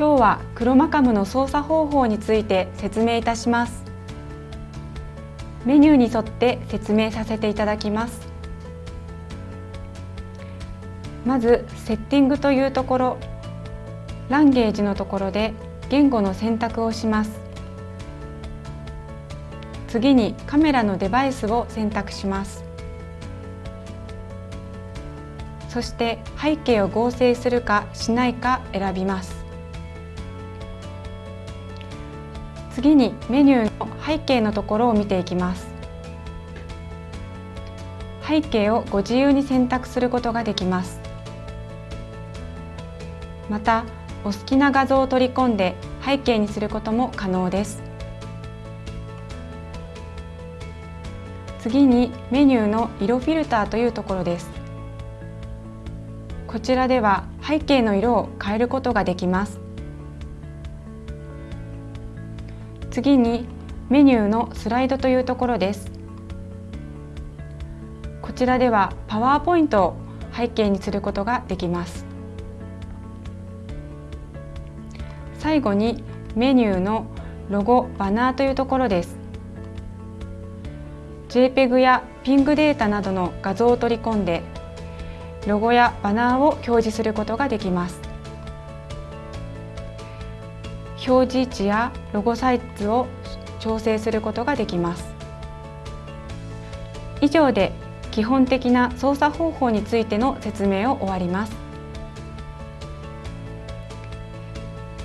今日はクロマカムの操作方法について説明いたします。メニューに沿って説明させていただきます。まずセッティングというところ。ランゲージのところで言語の選択をします。次にカメラのデバイスを選択します。そして背景を合成するかしないか選びます。次にメニューの背景のところを見ていきます。背景をご自由に選択することができます。またお好きな画像を取り込んで背景にすることも可能です。次にメニューの色フィルターというところです。こちらでは背景の色を変えることができます。次にメニューのスライドというところです。こちらではパワーポイントを背景にすることができます。最後にメニューのロゴバナーというところです。JPEG や PING データなどの画像を取り込んでロゴやバナーを表示することができます。表示位置やロゴサイズを調整することができます。以上で基本的な操作方法についての説明を終わります。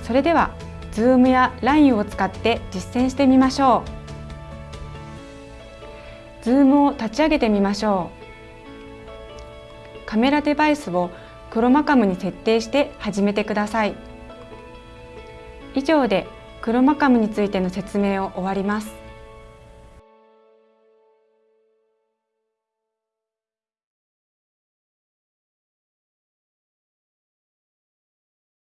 それでは Zoom や LINE を使って実践してみましょう。Zoom を立ち上げてみましょう。カメラデバイスをクロマカムに設定して始めてください。以上でクロマカムについての説明を終わります。